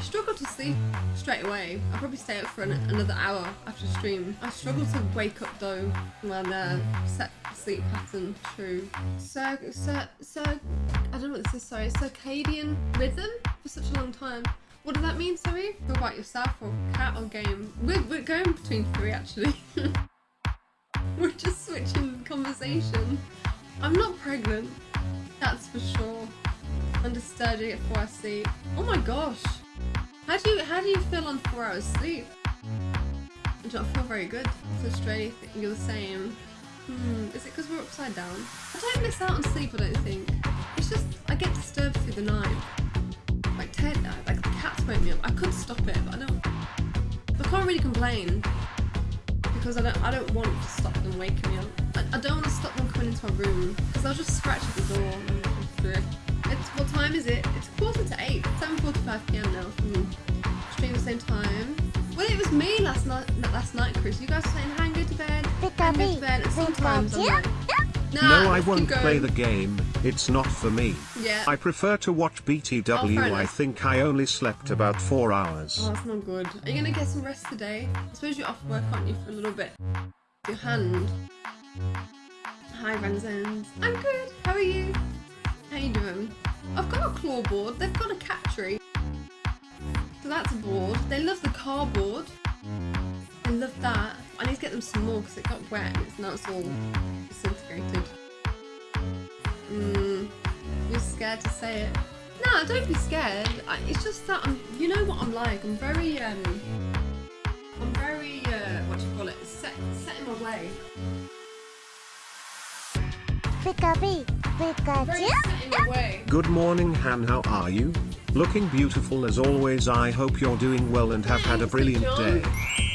I struggle to sleep straight away. I'll probably stay up for an, another hour after stream. I struggle to wake up though when uh, set sleep pattern true. So, so, so, I don't know what this is, sorry. Circadian rhythm for such a long time. What does that mean, sorry? Go about yourself or cat or game? We're, we're going between three actually. we're just switching conversation. I'm not pregnant, that's for sure. Understudy at four hours sleep. Oh my gosh. How do you how do you feel on four hours sleep? I don't feel very good. So Australia, you're the same. Hmm, is it because we're upside down? I don't miss out on sleep, I don't think. It's just, I get disturbed through the night. Like, Ted, like the cats wake me up. I could stop it, but I don't. I can't really complain because I don't. I don't want to stop them waking me up. I, I don't want to stop them coming into my room because I'll just scratch at the door and through. It's what time is it? It's. 7:45 p.m. now for me. Stream the same time. Well, it was me last night. Last night, Chris. You guys were saying, "Hang, go to bed." Hang, go to bed. And sometimes I'm like, Nah, no, I won't play the game, it's not for me. Yeah. I prefer to watch Oh, BTW, I think I only slept about 4 hours. Oh, that's not good. Are you gonna get some rest today? I suppose you're off work, aren't you, for a little bit? Your hand. Hi, Renzens. I'm good. How are you? How you doing? I've got a claw board. They've got a cat tree. So that's a board. They love the cardboard. They love that. I need to get them some more because it got wet and it's now it's all disintegrated. Mm, you're scared to say it. No, don't be scared. I, it's just that I'm. You know what I'm like. I'm very um. I'm very uh. What do you call it? Set set in my way. Pika-bee, I'm very Pikachu. set in my way. Good morning Han, how are you? Looking beautiful as always I hope you're doing well and have had a brilliant day.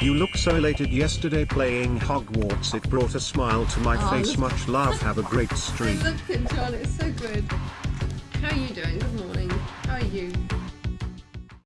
You look so elated yesterday playing Hogwarts it brought a smile to my Oh, face much love have a great stream. I love it, John. It's so good. How are you doing? Good morning. How are you?